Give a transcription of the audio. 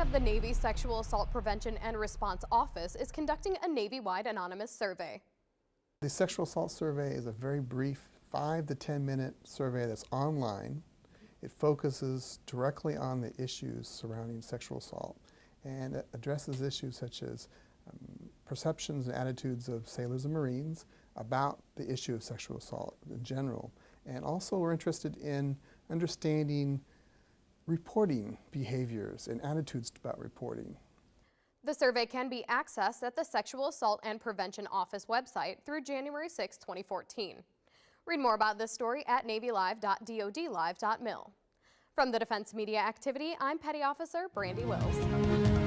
of the Navy Sexual Assault Prevention and Response Office is conducting a Navy-wide anonymous survey. The sexual assault survey is a very brief five to 10 minute survey that's online. It focuses directly on the issues surrounding sexual assault and it addresses issues such as um, perceptions and attitudes of sailors and Marines about the issue of sexual assault in general. And also we're interested in understanding reporting behaviors and attitudes about reporting. The survey can be accessed at the Sexual Assault and Prevention Office website through January 6, 2014. Read more about this story at navylive.dodlive.mil. From the Defense Media Activity, I'm Petty Officer Brandi Wills.